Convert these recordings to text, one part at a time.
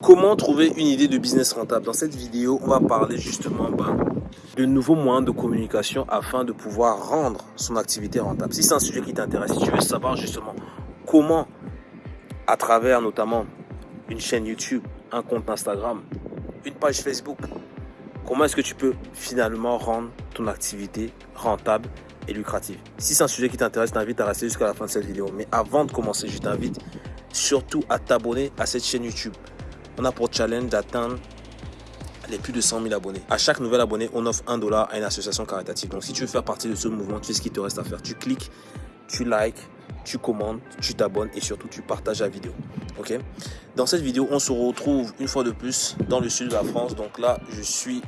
Comment trouver une idée de business rentable Dans cette vidéo, on va parler justement bah, de nouveaux moyens de communication afin de pouvoir rendre son activité rentable. Si c'est un sujet qui t'intéresse, si tu veux savoir justement comment, à travers notamment une chaîne YouTube, un compte Instagram, une page Facebook, comment est-ce que tu peux finalement rendre ton activité rentable et lucrative. Si c'est un sujet qui t'intéresse, t'invite à rester jusqu'à la fin de cette vidéo. Mais avant de commencer, je t'invite surtout à t'abonner à cette chaîne YouTube on a pour challenge d'atteindre les plus de 100 000 abonnés. À chaque nouvel abonné, on offre un dollar à une association caritative. Donc si tu veux faire partie de ce mouvement, tu sais ce qu'il te reste à faire? Tu cliques, tu likes, tu commandes, tu t'abonnes et surtout tu partages la vidéo. Ok? Dans cette vidéo, on se retrouve une fois de plus dans le sud de la France. Donc là, je suis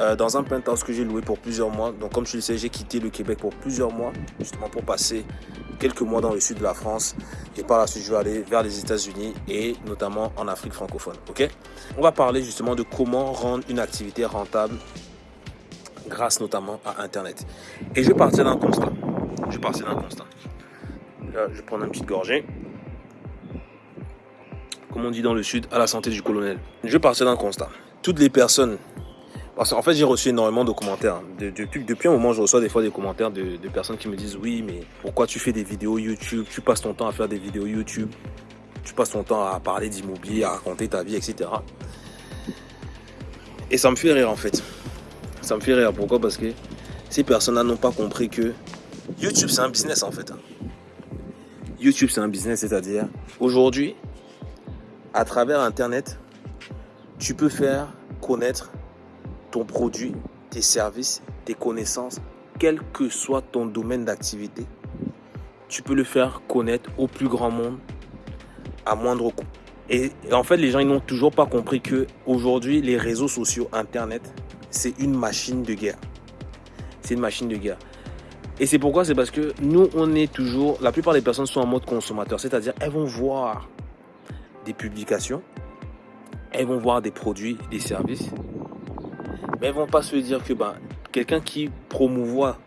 euh, dans un penthouse que j'ai loué pour plusieurs mois. Donc comme tu le sais, j'ai quitté le Québec pour plusieurs mois, justement pour passer quelques mois dans le sud de la France. Et par la suite, je vais aller vers les États-Unis et notamment en Afrique francophone. Ok? On va parler justement de comment rendre une activité rentable grâce notamment à Internet. Et je vais partir d'un constat. Je vais partir d'un constat. Là, je vais prendre une petite gorgée. Comme on dit dans le sud, à la santé du colonel. Je vais partir d'un constat. Toutes les personnes parce qu'en fait, j'ai reçu énormément de commentaires. depuis, un moment, je reçois des fois des commentaires de, personnes qui me disent Oui, mais pourquoi tu fais des vidéos YouTube? Tu passes ton temps à faire des vidéos YouTube. Tu passes ton temps à parler d'immobilier, à raconter ta vie, etc. Et ça me fait rire en fait. Ça me fait rire. Pourquoi? Parce que ces personnes-là n'ont pas compris que YouTube, c'est un business en fait. YouTube, c'est un business, c'est-à-dire aujourd'hui, à travers Internet, tu peux faire connaître ton produit, tes services, tes connaissances, quel que soit ton domaine d'activité, tu peux le faire connaître au plus grand monde à moindre coût. Et, en fait, les gens n'ont toujours pas compris que aujourd'hui, les réseaux sociaux, Internet, c'est une machine de guerre. C'est une machine de guerre. Et c'est pourquoi C'est parce que nous, on est toujours, la plupart des personnes sont en mode consommateur, c'est-à-dire elles vont voir des publications, elles vont voir des produits, des services, mais elles vont pas se dire que ben, quelqu'un qui promouvoit,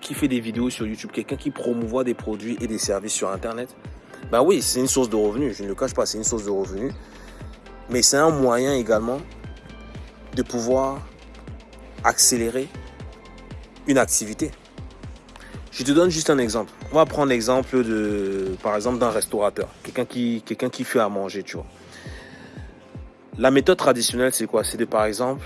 qui fait des vidéos sur YouTube, quelqu'un qui promouvoit des produits et des services sur Internet, ben oui, c'est une source de revenus. Je ne le cache pas, c'est une source de revenus. Mais c'est un moyen également de pouvoir accélérer une activité. Je te donne juste un exemple. On va prendre l'exemple de, par exemple, d'un restaurateur, quelqu'un qui, quelqu'un qui fait à manger, tu vois. La méthode traditionnelle, c'est quoi? C'est de, par exemple,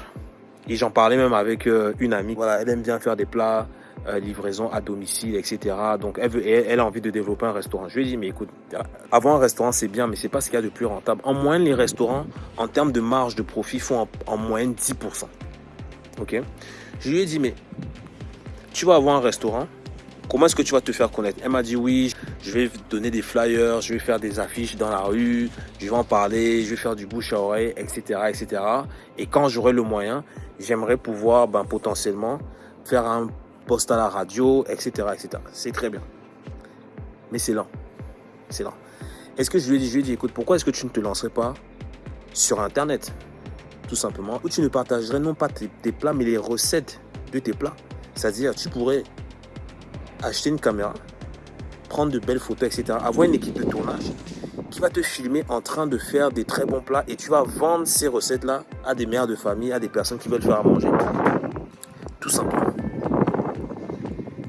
et j'en parlais même avec euh, une amie. Voilà, elle aime bien faire des plats, euh, livraison à domicile, etc. Donc elle, veut, elle, a envie de développer un restaurant. Je lui ai dit, mais écoute, avoir un restaurant, c'est bien, mais c'est pas ce qu'il y a de plus rentable. En moyenne, les restaurants, en termes de marge de profit, font en, moyenne 10%. Ok? Je lui ai dit, mais tu vas avoir un restaurant, comment est-ce que tu vas te faire connaître? Elle m'a dit, oui, je vais donner des flyers, je vais faire des affiches dans la rue, je vais en parler, je vais faire du bouche à oreille, etc. etc. Et quand j'aurai le moyen, j'aimerais pouvoir ben, potentiellement faire un post à la radio, etc. etc. C'est très bien. Mais c'est lent. C'est lent. Est-ce que je lui ai dit, je lui ai dit, écoute, pourquoi est-ce que tu ne te lancerais pas sur Internet? Tout simplement. Où tu ne partagerais non pas tes, tes plats, mais les recettes de tes plats. C'est-à-dire, tu pourrais acheter une caméra, prendre de belles photos, etc. Avoir une équipe de tournage qui va te filmer en train de faire des très bons plats et tu vas vendre ces recettes-là à des mères de famille, à des personnes qui veulent faire à manger. Tout simplement.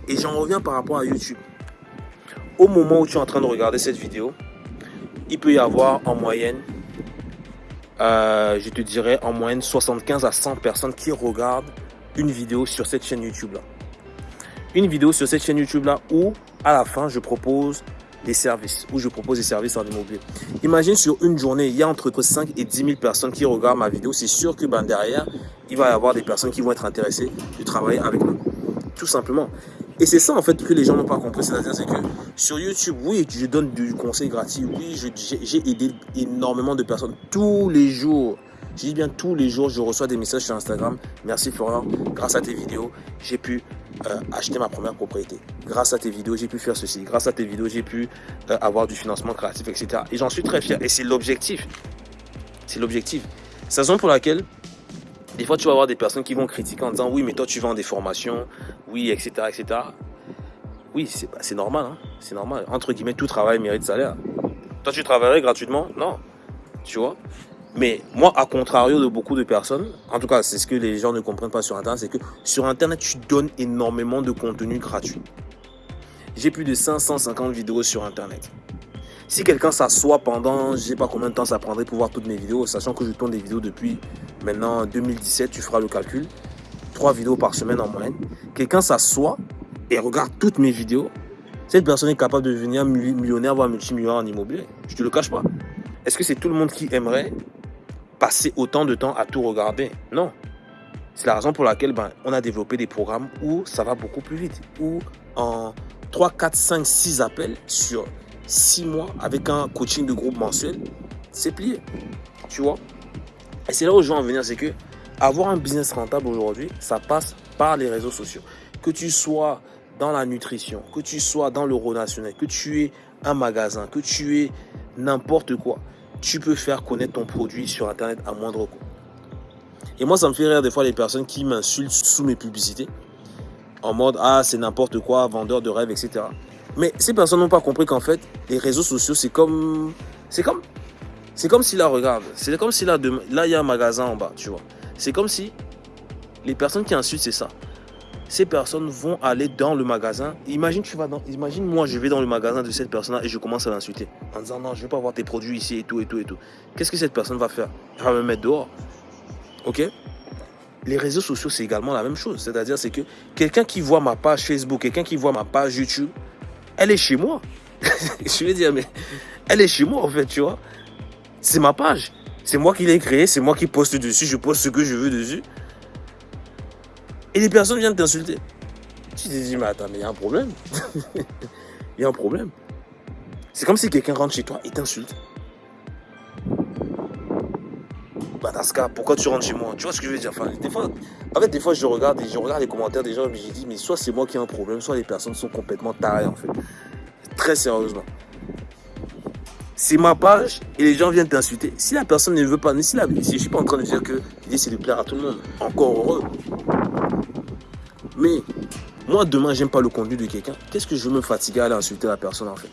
Et j'en reviens par rapport à YouTube. Au moment où tu es en train de regarder cette vidéo, il peut y avoir en moyenne, euh, je te dirais en moyenne 75 à 100 personnes qui regardent une vidéo sur cette chaîne YouTube là. Une vidéo sur cette chaîne YouTube là où à la fin je propose des services, où je propose des services en immobilier. Imagine sur une journée, il y a entre 5 et 10 000 personnes qui regardent ma vidéo. C'est sûr que ben, derrière, il va y avoir des personnes qui vont être intéressées de travailler avec nous. Tout simplement. Et c'est ça en fait que les gens n'ont pas compris. C'est-à-dire que sur YouTube, oui, je donne du conseil gratuit. Oui, j'ai aidé énormément de personnes tous les jours. Je dis bien tous les jours, je reçois des messages sur Instagram. Merci Florian, grâce à tes vidéos, j'ai pu euh, acheter ma première propriété. Grâce à tes vidéos, j'ai pu faire ceci. Grâce à tes vidéos, j'ai pu euh, avoir du financement créatif, etc. Et j'en suis très fier. Et c'est l'objectif. C'est l'objectif. C'est la raison pour laquelle, des fois, tu vas avoir des personnes qui vont critiquer en disant Oui, mais toi, tu vends des formations, oui, etc. etc. Oui, c'est bah, normal. Hein. C'est normal. Entre guillemets, tout travail mérite salaire. Toi, tu travaillerais gratuitement? Non. Tu vois? Mais moi, à contrario de beaucoup de personnes, en tout cas, c'est ce que les gens ne comprennent pas sur Internet, c'est que sur Internet, tu donnes énormément de contenu gratuit. J'ai plus de 550 vidéos sur Internet. Si quelqu'un s'assoit pendant, je sais pas combien de temps ça prendrait pour voir toutes mes vidéos, sachant que je tourne des vidéos depuis maintenant 2017, tu feras le calcul, trois vidéos par semaine en moyenne. Quelqu'un s'assoit et regarde toutes mes vidéos. Cette personne est capable de devenir millionnaire, voire multimillionnaire en immobilier. Je te le cache pas. Est-ce que c'est tout le monde qui aimerait passer autant de temps à tout regarder Non. C'est la raison pour laquelle ben, on a développé des programmes où ça va beaucoup plus vite. Où en 3, 4, 5, 6 appels sur 6 mois avec un coaching de groupe mensuel, c'est plié. Tu vois? Et c'est là où je veux en venir, c'est que avoir un business rentable aujourd'hui, ça passe par les réseaux sociaux. Que tu sois dans la nutrition, que tu sois dans le relationnel, que tu aies un magasin, que tu aies n'importe quoi, tu peux faire connaître ton produit sur Internet à moindre coût. Et moi, ça me fait rire des fois les personnes qui m'insultent sous mes publicités en mode ah c'est n'importe quoi, vendeur de rêves, etc. Mais ces personnes n'ont pas compris qu'en fait les réseaux sociaux c'est comme c'est comme c'est comme si là regarde, c'est comme si là là il y a un magasin en bas, tu vois. C'est comme si les personnes qui insultent c'est ça. Ces personnes vont aller dans le magasin. Imagine tu vas dans, imagine moi je vais dans le magasin de cette personne là et je commence à l'insulter en disant non je vais pas voir tes produits ici et tout et tout et tout. Qu'est-ce que cette personne va faire? Elle va me mettre dehors. Ok? Les réseaux sociaux, c'est également la même chose. C'est-à-dire, c'est que quelqu'un qui voit ma page Facebook, quelqu'un qui voit ma page YouTube, elle est chez moi. je veux dire, mais elle est chez moi, en fait, tu vois. C'est ma page. C'est moi qui l'ai créée, c'est moi qui poste dessus, je poste ce que je veux dessus. Et les personnes viennent t'insulter. Tu te dis, mais attends, mais il y a un problème. Il y a un problème. C'est comme si quelqu'un rentre chez toi et t'insulte. Badaska, pourquoi tu rentres chez moi? Tu vois ce que je veux dire? Enfin, des fois, En fait, des fois, je regarde, je regarde les commentaires des gens et je dis, mais soit c'est moi qui ai un problème, soit les personnes sont complètement tarées, en fait. Très sérieusement. C'est ma page et les gens viennent t'insulter. Si la personne ne veut pas, si, la, je suis pas en train de dire que l'idée c'est de plaire à tout le monde, encore heureux. Mais moi, demain, j'aime pas le contenu de quelqu'un. Qu'est-ce que je veux me fatiguer à aller insulter la personne, en fait?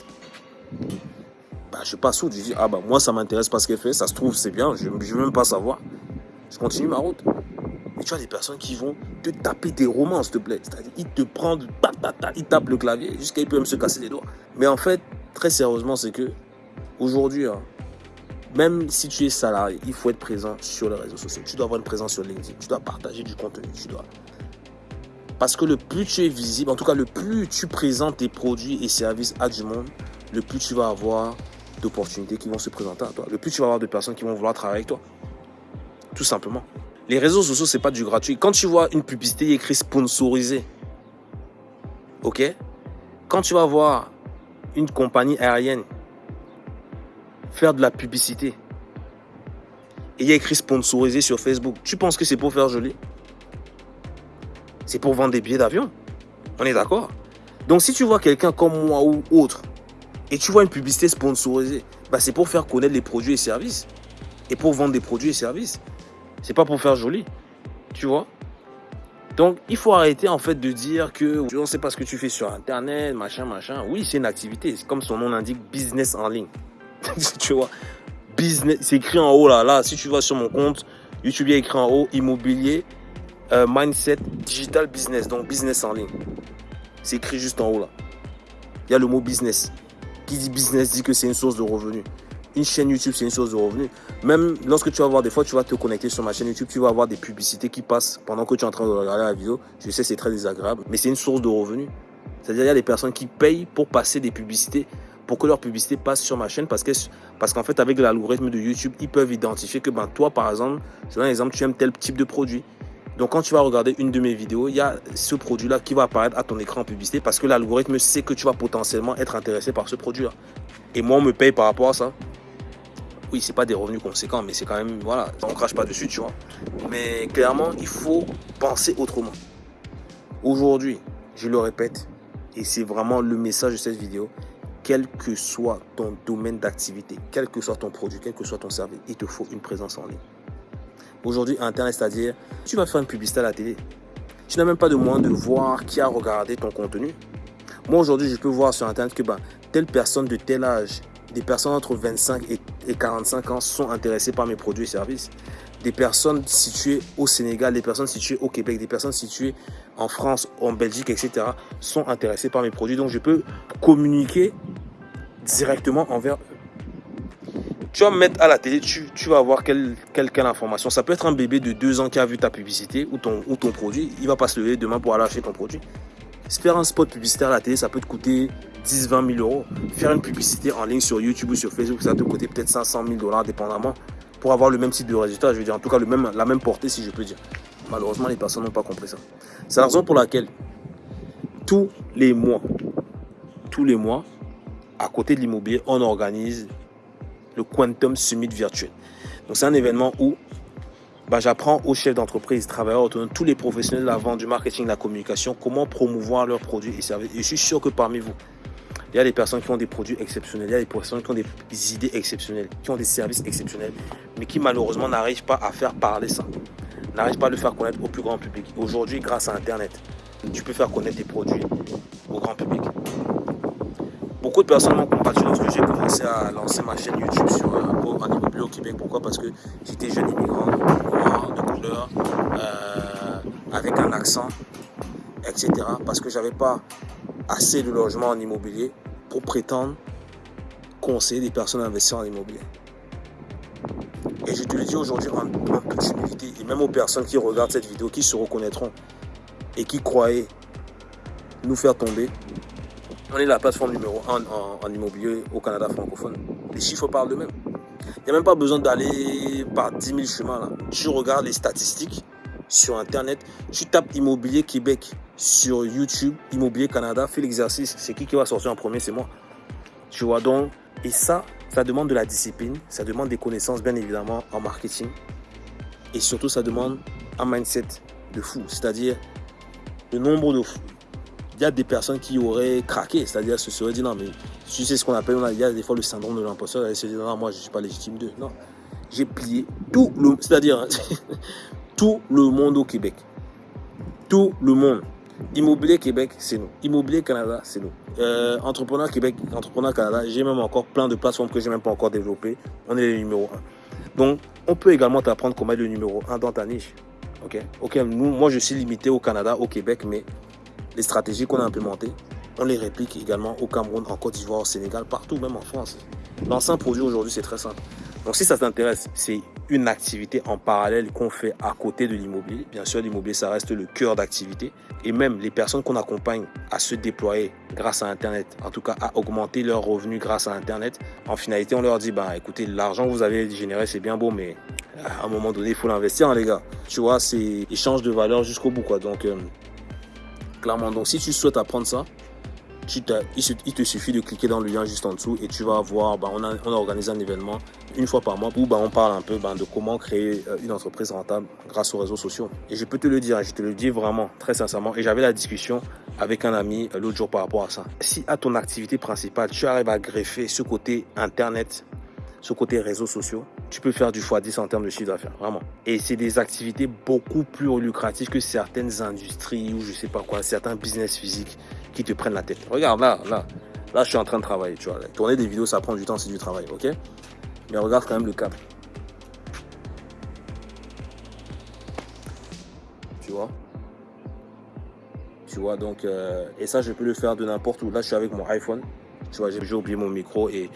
Bah, je passe où Je dis, ah bah moi ça m'intéresse pas ce qu'elle fait, ça se trouve c'est bien, je ne veux même pas savoir. Je continue ma route. Mais tu as des personnes qui vont te taper des romans, s'il te plaît. C'est-à-dire, ils te prennent, ils tapent le clavier jusqu'à ils peuvent se casser les doigts. Mais en fait, très sérieusement, c'est que aujourd'hui, hein, même si tu es salarié, il faut être présent sur les réseaux sociaux. Tu dois avoir une présence sur LinkedIn. Tu dois partager du contenu. Tu dois. Parce que le plus tu es visible, en tout cas, le plus tu présentes tes produits et services à du monde, le plus tu vas avoir d'opportunités qui vont se présenter à toi. Le plus tu vas avoir de personnes qui vont vouloir travailler avec toi. Tout simplement. Les réseaux sociaux, c'est pas du gratuit. Quand tu vois une publicité écrit sponsorisé, ok? Quand tu vas voir une compagnie aérienne faire de la publicité et il y a écrit sponsorisé sur Facebook, tu penses que c'est pour faire joli? C'est pour vendre des billets d'avion. On est d'accord Donc si tu vois quelqu'un comme moi ou autre et tu vois une publicité sponsorisée, bah, c'est pour faire connaître les produits et services. Et pour vendre des produits et services. C'est pas pour faire joli. Tu vois? Donc, il faut arrêter en fait de dire que tu ne sais pas ce que tu fais sur Internet, machin, machin. Oui, c'est une activité. C'est comme son nom l'indique, business en ligne. tu vois? Business, c'est écrit en haut là. Là, si tu vas sur mon compte, YouTube, il écrit en haut immobilier, euh, mindset, digital business. Donc, business en ligne. C'est écrit juste en haut là. Il y a le mot business qui dit business dit que c'est une source de revenus. Une chaîne YouTube, c'est une source de revenus. Même lorsque tu vas voir des fois, tu vas te connecter sur ma chaîne YouTube, tu vas avoir des publicités qui passent pendant que tu es en train de regarder la vidéo. Je sais, c'est très désagréable, mais c'est une source de revenus. C'est-à-dire, il y a des personnes qui payent pour passer des publicités, pour que leur publicité passe sur ma chaîne, parce qu'en parce qu'en fait, avec l'algorithme de YouTube, ils peuvent identifier que ben, toi, par exemple, je donne un exemple, tu aimes tel type de produit. Donc quand tu vas regarder une de mes vidéos, il y a ce produit-là qui va apparaître à ton écran en publicité parce que l'algorithme sait que tu vas potentiellement être intéressé par ce produit-là. Et moi, on me paye par rapport à ça. Oui, c'est pas des revenus conséquents, mais c'est quand même, voilà, on crache pas dessus, tu vois. Mais clairement, il faut penser autrement. Aujourd'hui, je le répète, et c'est vraiment le message de cette vidéo, quel que soit ton domaine d'activité, quel que soit ton produit, quel que soit ton service, il te faut une présence en ligne. Aujourd'hui, Internet, c'est-à-dire, tu vas faire une publicité à la télé. Tu n'as même pas de moyen de voir qui a regardé ton contenu. Moi, aujourd'hui, je peux voir sur Internet que ben, telle personne de tel âge, des personnes entre 25 et, et 45 ans sont intéressés par mes produits et services. Des personnes situées au Sénégal, des personnes situées au Québec, des personnes situées en France, en Belgique, etc. sont intéressées par mes produits. Donc, je peux communiquer directement envers tu vas me mettre à la télé, tu, vas avoir quelle, quelle, information. Ça peut être un bébé de 2 ans qui a vu ta publicité ou ton, ou ton produit. Il va pas se lever demain pour aller acheter ton produit. Faire un spot publicitaire à la télé, ça peut te coûter 10, 20 000 euros. Faire une publicité en ligne sur YouTube ou sur Facebook, ça va te coûter peut-être 500 000 dollars, dépendamment, pour avoir le même type de résultat. Je veux dire, en tout cas, le même, la même portée, si je peux dire. Malheureusement, les personnes n'ont pas compris ça. C'est la raison pour laquelle, tous les mois, tous les mois, à côté de l'immobilier, on organise le Quantum Summit virtuel. Donc, c'est un événement où bah, j'apprends aux chefs d'entreprise, travailleurs autonomes, tous les professionnels de la vente, du marketing, de la communication, comment promouvoir leurs produits et services. Et je suis sûr que parmi vous, il y a des personnes qui ont des produits exceptionnels, il y a des personnes qui ont des idées exceptionnelles, qui ont des services exceptionnels, mais qui malheureusement n'arrivent pas à faire parler ça, n'arrivent pas à le faire connaître au plus grand public. Aujourd'hui, grâce à Internet, tu peux faire connaître tes produits au grand public. Beaucoup de personnes m'ont contacté lorsque j'ai commencé à lancer ma chaîne YouTube sur en immobilier au Québec. Pourquoi? Parce que j'étais jeune immigrant, de couleur, euh, avec un accent, etc. Parce que j'avais pas assez de logements en immobilier pour prétendre conseiller des personnes à investir en immobilier. Et je te le dis aujourd'hui en, toute humilité, et même aux personnes qui regardent cette vidéo, qui se reconnaîtront et qui croyaient nous faire tomber, on est la plateforme numéro 1 en, immobilier au Canada francophone. Les chiffres parlent d'eux-mêmes. Il n'y a même pas besoin d'aller par 10 000 chemins. Là. Tu regardes les statistiques sur Internet, tu tapes Immobilier Québec sur YouTube, Immobilier Canada, fais l'exercice. C'est qui qui va sortir en premier? C'est moi. Tu vois donc, et ça, ça demande de la discipline, ça demande des connaissances bien évidemment en marketing. Et surtout, ça demande un mindset de fou. C'est-à-dire le nombre de il y a des personnes qui auraient craqué, c'est-à-dire se seraient dit non, mais tu sais ce qu'on appelle, il y a des fois le syndrome de l'imposteur, elle se dit non, moi je ne suis pas légitime d'eux. Non, j'ai plié tout le, c'est-à-dire tout le monde au Québec. Tout le monde. Immobilier Québec, c'est nous. Immobilier Canada, c'est nous. Euh, entrepreneur Québec, Entrepreneur Canada, j'ai même encore plein de plateformes que j'ai même pas encore développées. On est le numéro 1. Donc, on peut également t'apprendre comment être le numéro 1 dans ta niche. Ok, ok. Nous, moi, je suis limité au Canada, au Québec, mais les stratégies qu'on a implémentées, on les réplique également au Cameroun, en Côte d'Ivoire, au Sénégal, partout, même en France. Lancer produit aujourd'hui, c'est très simple. Donc si ça t'intéresse, c'est une activité en parallèle qu'on fait à côté de l'immobilier. Bien sûr, l'immobilier, ça reste le cœur d'activité. Et même les personnes qu'on accompagne à se déployer grâce à Internet, en tout cas à augmenter leurs revenus grâce à Internet, en finalité, on leur dit, bah écoutez, l'argent que vous avez généré, c'est bien beau, mais à un moment donné, il faut l'investir, hein, les gars. Tu vois, c'est échange de valeur jusqu'au bout, quoi. Donc, euh, Clairement, donc si tu souhaites apprendre ça, il, te suffit de cliquer dans le lien juste en dessous et tu vas voir, bah, on, a, on, organisé un événement une fois par mois où bah, on parle un peu bah, de comment créer euh, une entreprise rentable grâce aux réseaux sociaux. Et je peux te le dire, je te le dis vraiment, très sincèrement, et j'avais la discussion avec un ami euh, l'autre jour par rapport à ça. Si à ton activité principale, tu arrives à greffer ce côté Internet, ce côté réseaux sociaux, tu peux faire du x10 en termes de chiffre d'affaires, vraiment. Et c'est des activités beaucoup plus lucratives que certaines industries ou je sais pas quoi, certains business physiques qui te prennent la tête. Regarde là, là, là, je suis en train de travailler, tu vois. Tourner des vidéos, ça prend du temps, c'est du travail, ok? Mais regarde quand même le cap. Tu vois? Tu vois, donc, euh, et ça, je peux le faire de n'importe où. Là, je suis avec mon iPhone. Tu vois, j'ai oublié mon micro et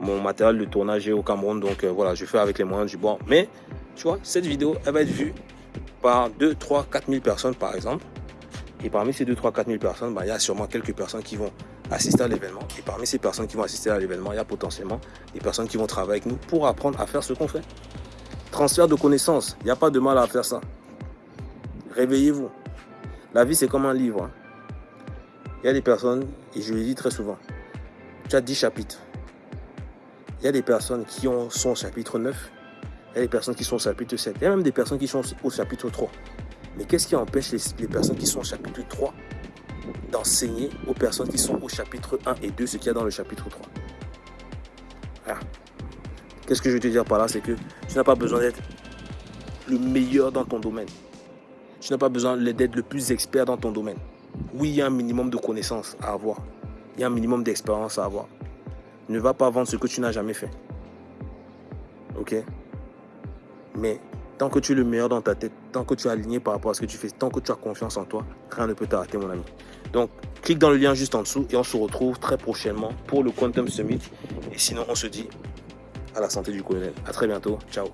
mon matériel de tournage est au Cameroun. Donc euh, voilà, je fais avec les moyens du bord. Mais tu vois, cette vidéo, elle va être vue par 2, 3, 4 000 personnes par exemple. Et parmi ces 2, 3, 4 000 personnes, bah, il y a sûrement quelques personnes qui vont assister à l'événement. Et parmi ces personnes qui vont assister à l'événement, il y a potentiellement des personnes qui vont travailler avec nous pour apprendre à faire ce qu'on fait. Transfert de connaissances, il n'y a pas de mal à faire ça. Réveillez-vous. La vie, c'est comme un livre. Il y a des personnes, et je le dis très souvent, tu as 10 chapitres. Il y a des personnes qui ont, sont au chapitre 9, il y a des personnes qui sont au chapitre 7, il y a même des personnes qui sont au chapitre 3. Mais qu'est-ce qui empêche les, personnes qui sont au chapitre 3 d'enseigner aux personnes qui sont au chapitre 1 et 2 ce qu'il y a dans le chapitre 3 Qu'est-ce que je veux te dire par là C'est que tu n'as pas besoin d'être le meilleur dans ton domaine. Tu n'as pas besoin d'être le plus expert dans ton domaine. Oui, il y a un minimum de connaissances à avoir. Il y a un minimum d'expérience à avoir. Ne va pas vendre ce que tu n'as jamais fait. Ok? Mais tant que tu es le meilleur dans ta tête, tant que tu es aligné par rapport à ce que tu fais, tant que tu as confiance en toi, rien ne peut t'arrêter, mon ami. Donc, clique dans le lien juste en dessous et on se retrouve très prochainement pour le Quantum Summit. Et sinon, on se dit à la santé du colonel. À très bientôt. Ciao.